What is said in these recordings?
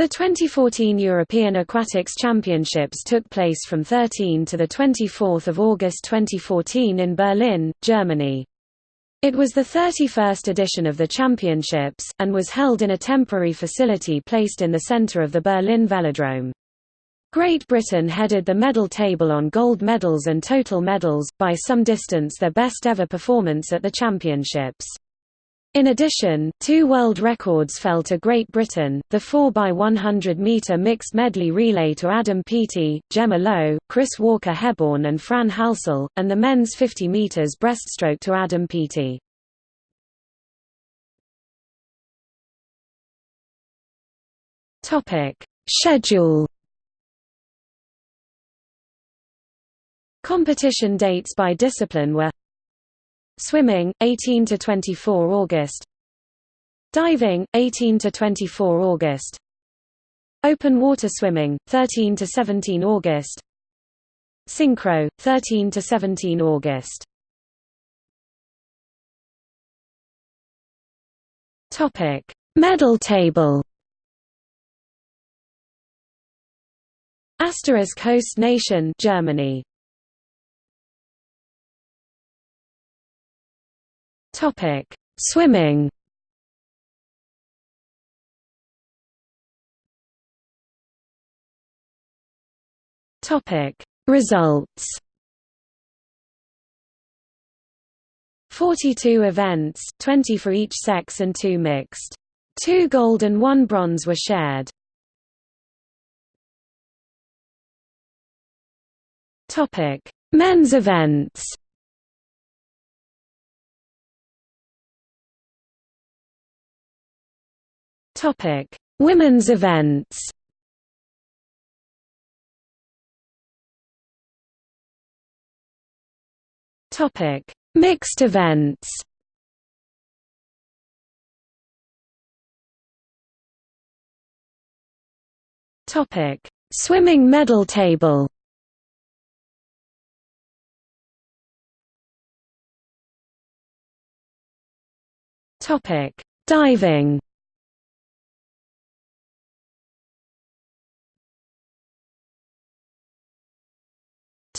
The 2014 European Aquatics Championships took place from 13 to 24 August 2014 in Berlin, Germany. It was the 31st edition of the championships, and was held in a temporary facility placed in the center of the Berlin Velodrome. Great Britain headed the medal table on gold medals and total medals, by some distance their best ever performance at the championships. In addition, two world records fell to Great Britain, the 4x100-metre mixed medley relay to Adam Peaty, Jemma Lowe, Chris Walker-Hebborn and Fran Halsall, and the men's 50 metres breaststroke to Adam Peaty. Schedule Competition dates by discipline were Swimming 18 to 24 August. Diving 18 to 24 August. Open water swimming 13 to 17 August. Synchro 13 to 17 August. Topic. Medal table. Asterisk host nation Germany Topic: Swimming. Topic: Results. 42 events, 20 for each sex and 2 mixed. 2 gold and 1 bronze were shared. Topic: Men's events. Topic: Women's events. Topic: Mixed events. Topic: Swimming medal table. Topic: Diving.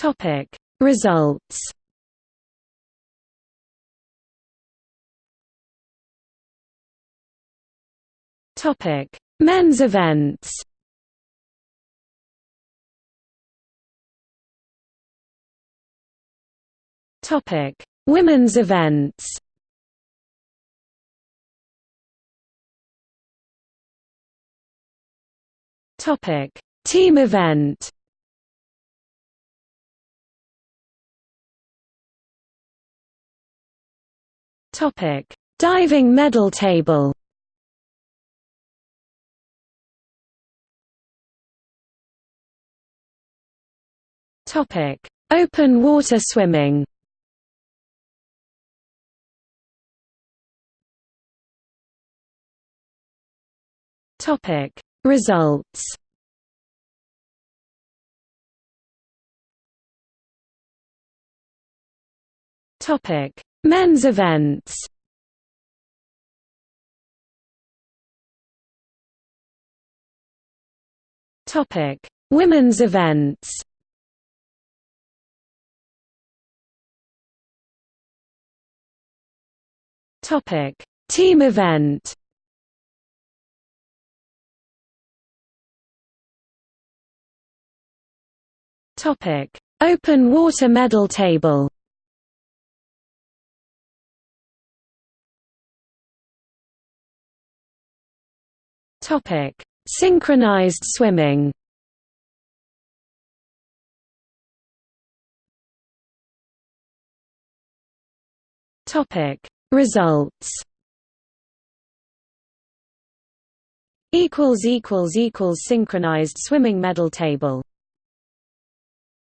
Topic. Results. Topic. Men's events. Topic. Women's events. Topic. Team event Topic: Diving medal table. Topic: Open water swimming. Topic: Results. Topic: Men's events Topic: Women's events. Topic: Team event. Topic: Open water medal table. Topic: Synchronized swimming. Topic: Results. Equals equals equals synchronized swimming medal table.